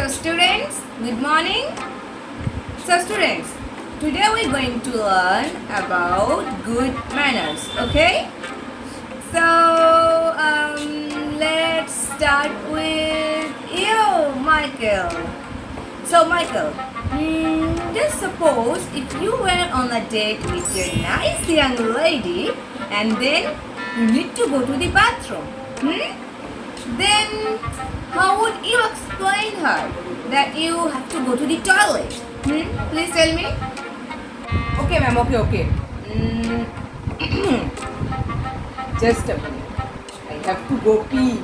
So students, good morning. So students, today we're going to learn about good manners, okay? So um, let's start with you, Michael. So Michael, mm, just suppose if you were on a date with your nice young lady and then you need to go to the bathroom. Hmm? Then how would you explain her that you have to go to the toilet? Hmm? Please tell me. Okay, ma'am. Okay, okay. Mm. Just a minute. I have to go pee.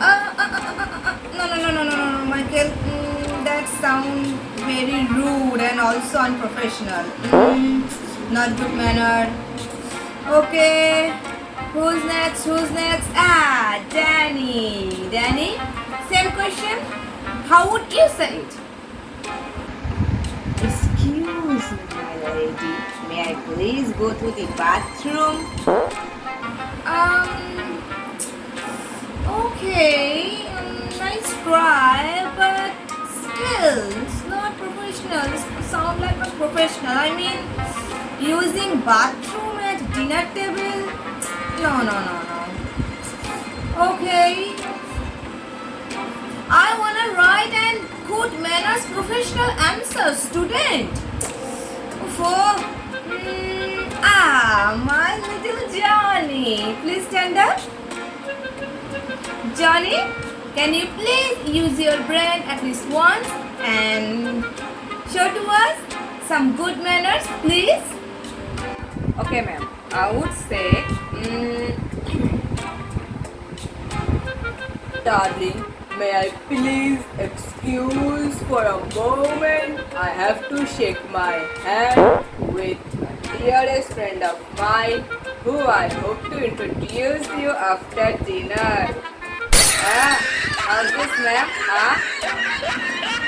Uh, uh, uh, uh, uh, uh, no, no, no, no, no, no, no, Michael. Mm, that sounds very rude and also unprofessional. Mm, not good manner. Okay. Who's next? Who's next? Ah, Danny. Danny, same question. How would you say it? Excuse me, my lady. May I please go to the bathroom? Um. Okay, um, nice try, but still, it's not professional. It sound like a professional. I mean, using bathroom at dinner table? No, no, no, no. Okay. I wanna write an good manners professional answer, student. For mm, ah, my little Johnny. Please stand up. Johnny, can you please use your brain at least once and show to us some good manners, please? Okay, ma'am. I would say, mm, darling, may I please excuse for a moment? I have to shake my hand with dearest friend of mine who I hope to introduce you after dinner. Ah, how's this, ma'am? Ah?